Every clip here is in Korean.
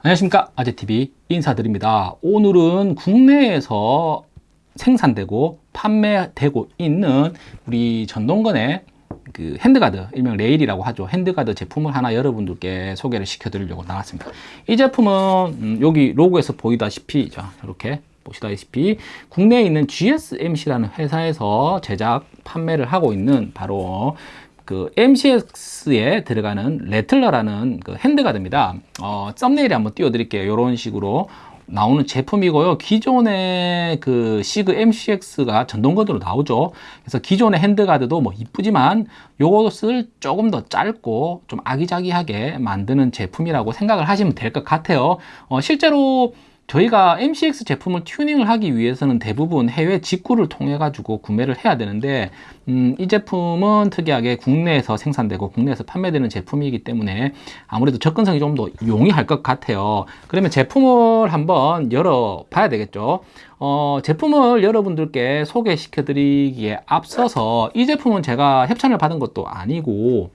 안녕하십니까. 아재TV 인사드립니다. 오늘은 국내에서 생산되고 판매되고 있는 우리 전동건의 그 handguard 일명 레일이라고 하죠. handguard 제품을 하나 여러분들께 소개를 시켜 드리려고 나왔습니다. 이 제품은 음, 여기 로고에서 보이다시피 자 이렇게 보시다시피 국내에 있는 GSMC라는 회사에서 제작 판매를 하고 있는 바로 그 MCX에 들어가는 Rattler라는 그 handguard입니다. 어, 썸네일에 한번 띄워드릴게요. 이런 식으로 나오는 제품이고요. 기존의 그 시그 MCX가 전동거드로 나오죠. 그래서 기존의 핸드가드도 뭐 이쁘지만 요것을 조금 더 짧고 좀 아기자기하게 만드는 제품이라고 생각을 하시면 될 것 같아요. 어, 실제로 저희가 MCX 제품을 튜닝을 하기 위해서는 대부분 해외 직구를 통해 가지고 구매를 해야 되는데 음, 이 제품은 특이하게 국내에서 생산되고 국내에서 판매되는 제품이기 때문에 아무래도 접근성이 좀 더 용이할 것 같아요. 그러면 제품을 한번 열어 봐야 되겠죠? 어, 제품을 여러분들께 소개시켜 드리기에 앞서서 이 제품은 제가 협찬을 받은 것도 아니고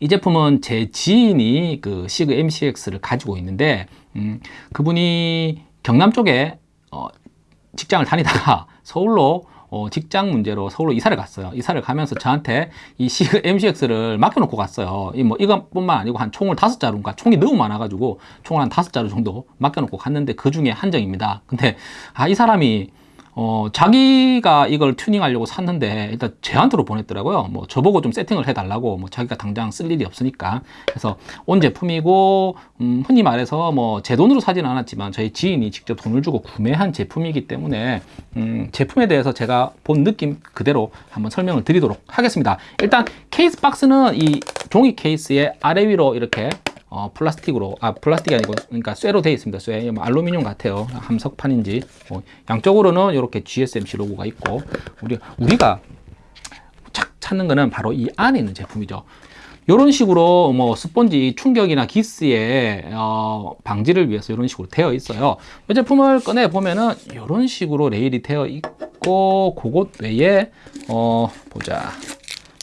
이 제품은 제 지인이 그 시그 MCX를 가지고 있는데 음, 그분이 경남 쪽에 어, 직장을 다니다가 서울로 어, 직장 문제로 서울로 이사를 갔어요. 이사를 가면서 저한테 이 시그 MCX를 맡겨놓고 갔어요. 이 뭐 이것뿐만 아니고 한 총을 다섯 자루인가 총이 너무 많아가지고 총을 한 다섯 자루 정도 맡겨놓고 갔는데 그 중에 한 정입니다. 근데 아 이 사람이 어, 자기가 이걸 튜닝하려고 샀는데 일단 제한테로 보냈더라고요. 뭐 저보고 좀 세팅을 해달라고 뭐 자기가 당장 쓸 일이 없으니까 그래서 온 제품이고 음, 흔히 말해서 뭐 제 돈으로 사지는 않았지만 저희 지인이 직접 돈을 주고 구매한 제품이기 때문에 음, 제품에 대해서 제가 본 느낌 그대로 한번 설명을 드리도록 하겠습니다. 일단 케이스 박스는 이 종이 케이스의 아래 위로 이렇게 어, 플라스틱으로 아 플라스틱이 아니고 그러니까 쇠로 되어 있습니다 쇠. 뭐 알루미늄 같아요. 함석판인지. 뭐, 양쪽으로는 이렇게 GSMC 로고가 있고 우리 우리가 착 찾는 거는 바로 이 안에 있는 제품이죠. 이런 식으로 뭐 스펀지 충격이나 기스의 어, 방지를 위해서 이런 식으로 되어 있어요. 이 제품을 꺼내 보면은 이런 식으로 레일이 되어 있고 그것 외에 어 보자.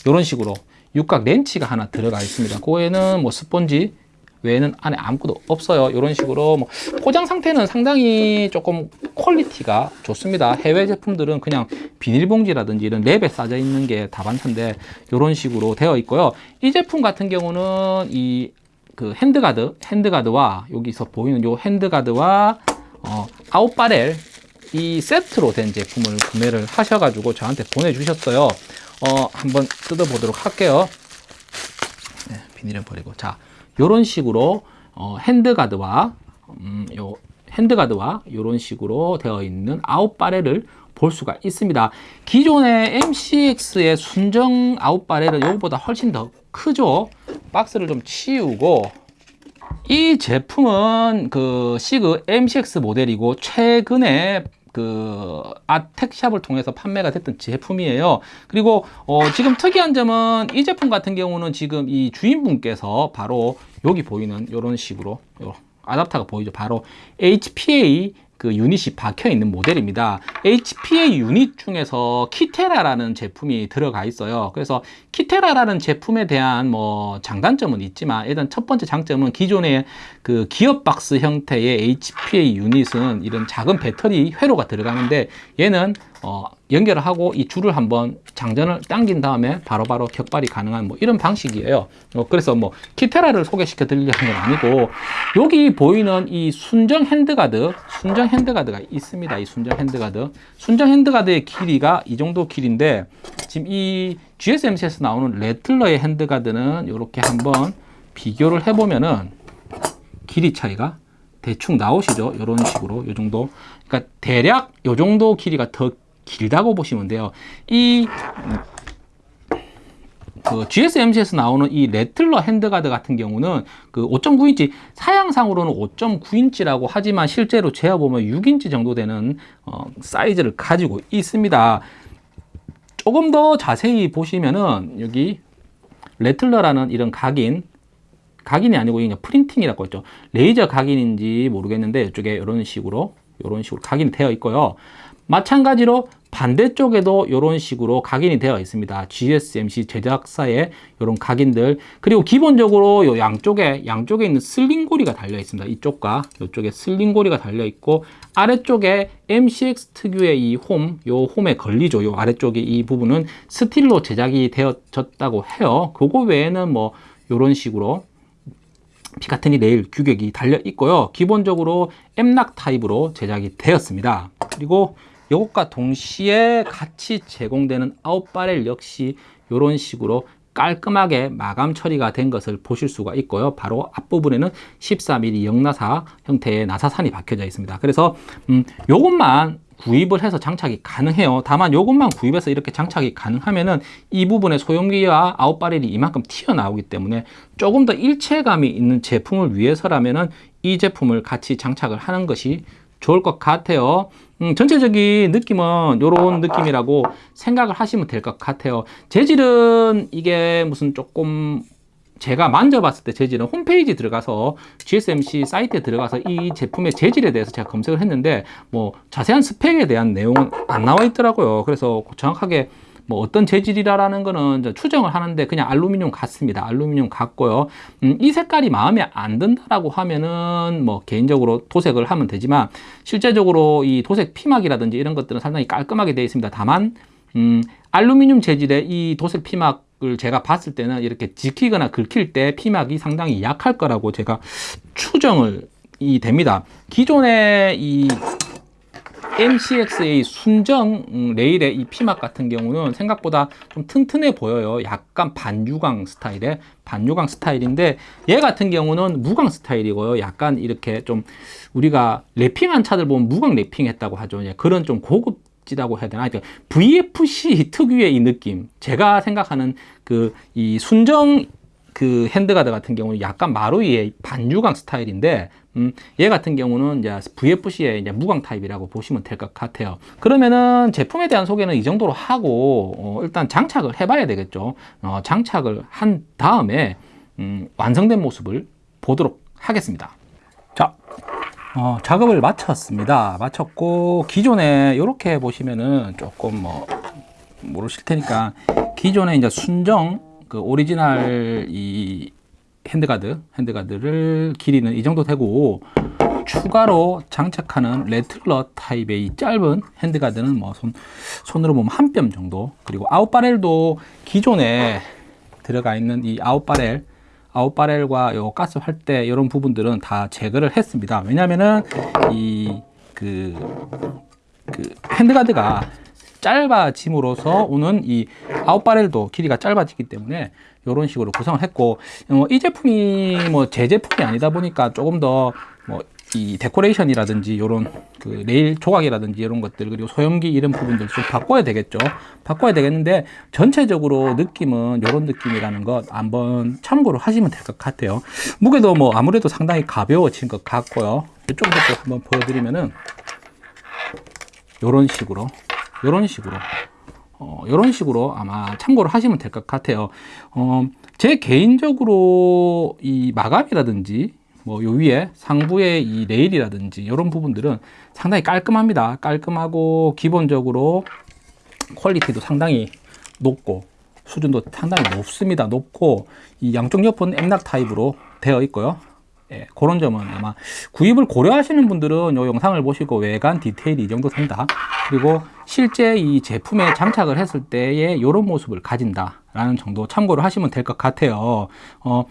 이런 식으로 육각 렌치가 하나 들어가 있습니다. 그에는 뭐 스펀지 외에는 안에 아무것도 없어요. 이런 식으로 뭐 포장 상태는 상당히 조금 quality가 좋습니다. 해외 제품들은 그냥 비닐봉지라든지 이런 랩에 싸져 있는 게 다반사인데 이런 식으로 되어 있고요. 이 제품 같은 경우는 이 그 handguard handguard와 여기서 보이는 요 handguard와 어, out barrel 이 세트로 된 제품을 구매를 하셔가지고 저한테 보내주셨어요. 어, 한번 뜯어보도록 할게요. 네, 비닐은 버리고. 자 이런 식으로 어, handguard와 음, 요 handguard와 이런 식으로 되어 있는 out barrel을 볼 수가 있습니다. 기존의 MCX의 순정 out barrel은 이것보다 훨씬 더 크죠. 박스를 좀 치우고 이 제품은 그 시그 MCX 모델이고 최근에 그 아텍샵을 통해서 판매가 됐던 제품이에요. 그리고 어 지금 특이한 점은 이 제품 같은 경우는 지금 이 주인분께서 바로 여기 보이는 이런 식으로 아답터가 보이죠? 바로 HPA 그 유닛이 박혀 있는 모델입니다. HPA 유닛 중에서 키테라라는 제품이 들어가 있어요. 그래서 Kythera라는 제품에 대한 뭐 장단점은 있지만 일단 첫 번째 장점은 기존의 그 기업 박스 형태의 HPA unit은 이런 작은 배터리 회로가 들어가는데 얘는 어, 연결을 하고 이 줄을 한번 장전을 당긴 다음에 바로바로 바로 격발이 가능한 뭐 이런 방식이에요. 어, 그래서 뭐 Kythera를 소개시켜 드리려는 건 아니고 여기 보이는 이 순정 handguard 순정 handguard가 있습니다. 이 순정 handguard. 순정 handguard의 길이가 이 정도 길인데 지금 이 GSMC에서 나오는 Rattler의 handguard는 이렇게 한번 비교를 해보면은 길이 차이가 대충 나오시죠? 이런 식으로 이 정도. 그러니까 대략 이 정도 길이가 더 길다고 보시면 돼요. 이 그 GSMC에서 나오는 이 Rattler handguard 같은 경우는 그 5.9인치 사양상으로는 5.9인치라고 하지만 실제로 재어보면 6인치 정도 되는 어, 사이즈를 가지고 있습니다. 조금 더 자세히 보시면은 여기 Rattler라는 이런 각인 각인이 아니고 그냥 프린팅이라고 했죠. 레이저 각인인지 모르겠는데 이쪽에 이런 식으로 이런 식으로 각인이 되어 있고요. 마찬가지로 반대쪽에도 이런 식으로 각인이 되어 있습니다. GSMC 제작사의 이런 각인들 그리고 기본적으로 요 양쪽에 양쪽에 있는 sling 고리가 달려 있습니다. 이쪽과 이쪽에 sling 고리가 달려 있고 아래쪽에 MCX 특유의 이 홈, 요 홈에 걸리죠. 요 아래쪽에 이 부분은 스틸로 제작이 되어졌다고 해요. 그거 외에는 뭐 이런 식으로 Picatinny 레일 규격이 달려 있고요. 기본적으로 M-LOK 타입으로 제작이 되었습니다. 그리고 이것과 동시에 같이 제공되는 out barrel 역시 이런 식으로 깔끔하게 마감 처리가 된 것을 보실 수가 있고요. 바로 앞부분에는 14mm 영나사 형태의 나사산이 박혀져 있습니다. 그래서 음, 요것만 구입을 해서 장착이 가능해요. 다만 이것만 구입해서 이렇게 장착이 가능하면은 이 부분의 소형기와 아웃바렐이 이만큼 튀어나오기 때문에 조금 더 일체감이 있는 제품을 위해서라면은 이 제품을 같이 장착을 하는 것이 좋을 것 같아요. 음, 전체적인 느낌은 이런 느낌이라고 생각을 하시면 될 것 같아요. 재질은 이게 무슨 조금 제가 만져봤을 때 재질은 홈페이지 들어가서 GSMC 사이트에 들어가서 이 제품의 재질에 대해서 제가 검색을 했는데 뭐 자세한 스펙에 대한 내용은 안 나와 있더라고요. 그래서 정확하게 뭐 어떤 재질이라는 거는 추정을 하는데 그냥 알루미늄 같습니다. 알루미늄 같고요. 음, 이 색깔이 마음에 안 든다라고 하면은 뭐 개인적으로 도색을 하면 되지만 실제적으로 이 도색 피막이라든지 이런 것들은 상당히 깔끔하게 되어 있습니다. 다만 음, 알루미늄 재질의 이 도색 피막을 제가 봤을 때는 이렇게 지키거나 긁힐 때 피막이 상당히 약할 거라고 제가 추정을 이 됩니다. 기존의 이 MCX의 순정 음, 레일의 이 피막 같은 경우는 생각보다 좀 튼튼해 보여요. 약간 반유광 스타일의 반유광 스타일인데 얘 같은 경우는 무광 스타일이고요. 약간 이렇게 좀 우리가 랩핑한 차들 보면 무광 랩핑했다고 하죠. 예, 그런 좀 고급 지다고 해야 되나? VFC 특유의 이 느낌. 제가 생각하는 그 이 순정 그 handguard 같은 경우는 약간 마루이의 반유광 스타일인데 음, 얘 같은 경우는 이제 VFC의 이제 무광 타입이라고 보시면 될 것 같아요. 그러면은 제품에 대한 소개는 이 정도로 하고 어, 일단 장착을 해봐야 되겠죠. 어, 장착을 한 다음에 음, 완성된 모습을 보도록 하겠습니다. 자, 어, 작업을 마쳤습니다. 마쳤고 기존에 이렇게 보시면은 조금 뭐 모르실 테니까 기존에 이제 순정 그 오리지널 이 handguard handguard를 길이는 이 정도 되고 추가로 장착하는 Rattler 타입의 이 짧은 handguard는 뭐 손, 손으로 보면 한 뼘 정도. 그리고 out barrel도 기존에 들어가 있는 이 out barrel out barrel과 요 가스 활대 이런 부분들은 다 제거를 했습니다. 왜냐면은 이그 그 handguard가 짧아짐으로써 오는 이 out barrel도 길이가 짧아지기 때문에 이런 식으로 구성을 했고 어, 이 제품이 뭐 제 제품이 아니다 보니까 조금 더 뭐 이 데코레이션이라든지 이런 그 레일 조각이라든지 이런 것들 그리고 소염기 이런 부분들 좀 바꿔야 되겠죠. 바꿔야 되겠는데 전체적으로 느낌은 이런 느낌이라는 것 한번 참고로 하시면 될 것 같아요. 무게도 뭐 아무래도 상당히 가벼워진 것 같고요. 이쪽부터 한번 보여드리면은 이런 식으로 이런 식으로 어, 이런 식으로 아마 참고를 하시면 될 것 같아요. 어, 제 개인적으로 이 마감이라든지 뭐요 위에 상부의 이 레일이라든지 이런 부분들은 상당히 깔끔합니다. 깔끔하고 기본적으로 퀄리티도 상당히 높고 수준도 상당히 높습니다. 높고 이 양쪽 옆은 M-LOK 타입으로 되어 있고요. 예, 그런 점은 아마 구입을 고려하시는 분들은 이 영상을 보시고 외관 디테일이 이 정도 된다. 그리고 실제 이 제품에 장착을 했을 때의 이런 모습을 가진다라는 정도 참고를 하시면 될 것 같아요. 어,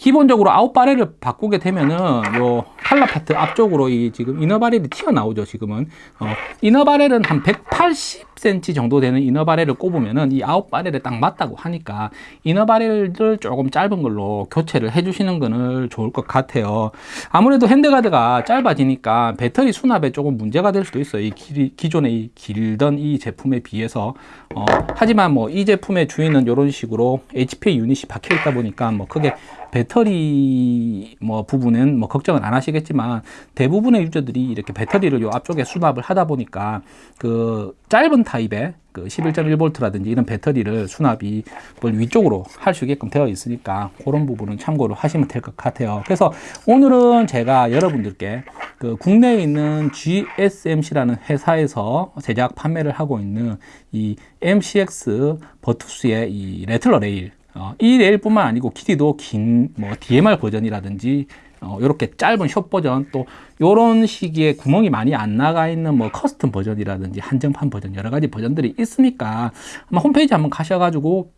기본적으로 out barrel을 바꾸게 되면은 요 칼라 파트 앞쪽으로 이 지금 inner barrel이 튀어나오죠 지금은. 어, 이너바렐은 한 180cm 정도 되는 이너바렐을 꼽으면은 이 아웃바렐에 딱 맞다고 하니까 이너바렐을 조금 짧은 걸로 교체를 해주시는 거는 좋을 것 같아요. 아무래도 핸드가드가 짧아지니까 배터리 수납에 조금 문제가 될 수도 있어요. 이 길, 기존의 이 길던 이 제품에 비해서. 어, 하지만 뭐 이 제품의 주인은 이런 식으로 HP 유닛이 박혀 있다 보니까 뭐 크게 배터리 뭐 부분은 뭐 걱정은 안 하시겠지만 대부분의 user들이 이렇게 배터리를 요 앞쪽에 수납을 하다 보니까 그 짧은 타입의 그 11.1V라든지 이런 배터리를 수납이 위쪽으로 할 수 있게끔 되어 있으니까 그런 부분은 참고로 하시면 될 것 같아요. 그래서 오늘은 제가 여러분들께 그 국내에 있는 GSMC라는 회사에서 제작 판매를 하고 있는 이 MCX Virtus의 이 Rattler 레일 어, 이 레일뿐만 아니고 길이도 긴 뭐 DMR 버전이라든지 어, 이렇게 짧은 숏 버전 또 이런 식의 구멍이 많이 안 나가 있는 뭐 custom 버전이라든지 한정판 버전 여러 가지 버전들이 있으니까 아마 홈페이지 한번 가셔가지고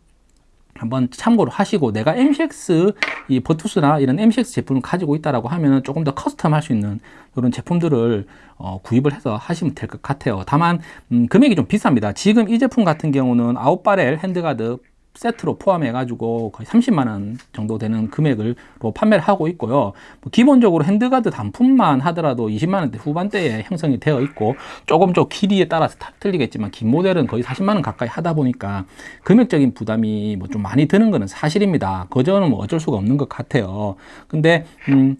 한번 참고를 하시고 내가 MCX 이 Virtus나 이런 MCX 제품을 가지고 있다라고 하면 조금 더 custom 할 수 있는 이런 제품들을 어, 구입을 해서 하시면 될 것 같아요. 다만 음, 금액이 좀 비쌉니다. 지금 이 제품 같은 경우는 out barrel handguard 세트로 포함해 가지고 거의 30만 원 정도 되는 금액으로 판매를 하고 있고요. 뭐 기본적으로 handguard 단품만 하더라도 20만 원대 후반대에 형성이 되어 있고 조금 좀 길이에 따라서 다 틀리겠지만 긴 모델은 거의 40만 원 가까이 하다 보니까 금액적인 부담이 뭐 좀 많이 드는 것은 사실입니다. 그 점은 뭐 어쩔 수가 없는 것 같아요. 근데 음,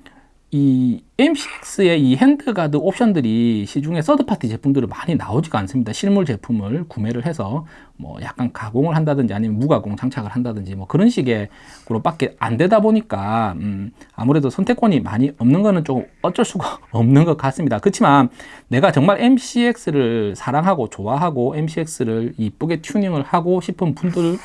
이 MCX의 이 handguard 옵션들이 시중에 third party 제품들이 많이 나오지가 않습니다. 실물 제품을 구매를 해서 뭐 약간 가공을 한다든지 아니면 무가공 장착을 한다든지 뭐 그런 식의 그로밖에 안 되다 보니까 음 아무래도 선택권이 많이 없는 거는 좀 어쩔 수가 없는 것 같습니다. 그렇지만 내가 정말 MCX를 사랑하고 좋아하고 MCX를 이쁘게 튜닝을 하고 싶은 분들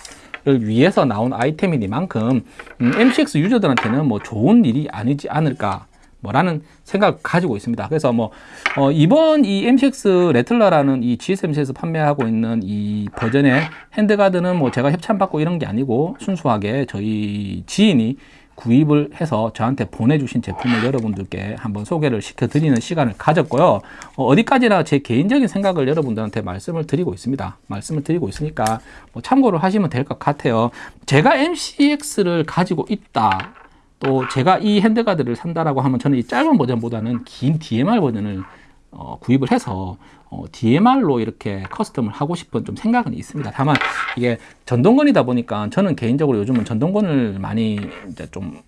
을 위해서 나온 아이템이니만큼 음, MCX 유저들한테는 뭐 좋은 일이 아니지 않을까 뭐라는 생각을 가지고 있습니다. 그래서 뭐 어, 이번 이 MCX 레틀러라는 이 GSMC에서 판매하고 있는 이 버전의 handguard는 뭐 제가 협찬받고 이런 게 아니고 순수하게 저희 지인이 구입을 해서 저한테 보내주신 제품을 여러분들께 한번 소개를 시켜드리는 시간을 가졌고요. 어, 디까지나 제 개인적인 생각을 여러분들한테 말씀을 드리고 있습니다. 말씀을 드리고 있으니까 뭐 참고를 하시면 될 것 같아요. 제가 MCX를 가지고 있다. 또 제가 이 handguard를 산다라고 하면 저는 이 짧은 버전보다는 긴 DMR 버전을 어, 구입을 해서 어, DMR로 이렇게 커스텀을 하고 싶은 좀 생각은 있습니다. 다만 이게 전동건이다 보니까 저는 개인적으로 요즘은 전동건을 많이 이제 좀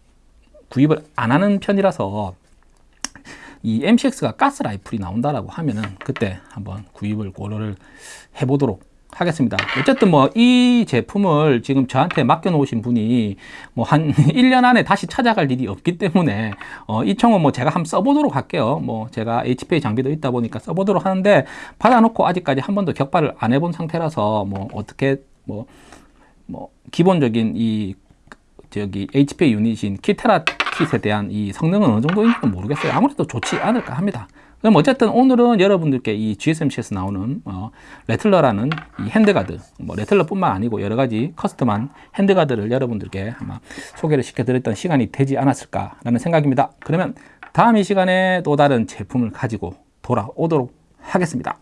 구입을 안 하는 편이라서 이 MCX가 가스 라이플이 나온다라고 하면은 그때 한번 구입을 고려를 해보도록 하겠습니다. 어쨌든 뭐 이 제품을 지금 저한테 맡겨 놓으신 분이 뭐 한 1년 안에 다시 찾아갈 일이 없기 때문에 어, 이 총은 뭐 제가 한번 써보도록 할게요. 뭐 제가 HPA 장비도 있다 보니까 써보도록 하는데 받아놓고 아직까지 한 번도 격발을 안 해본 상태라서 뭐 어떻게 뭐, 뭐 기본적인 이 저기 HPA 유닛인 Kythera kit에 대한 이 성능은 어느 정도인지 모르겠어요. 아무래도 좋지 않을까 합니다. 그럼 어쨌든 오늘은 여러분들께 이 GSMC에서 나오는 어, Rattler라는 이 handguard, 뭐 Rattler뿐만 아니고 여러 가지 custom한 핸드가드를 여러분들께 아마 소개를 시켜드렸던 시간이 되지 않았을까라는 생각입니다. 그러면 다음 이 시간에 또 다른 제품을 가지고 돌아오도록 하겠습니다.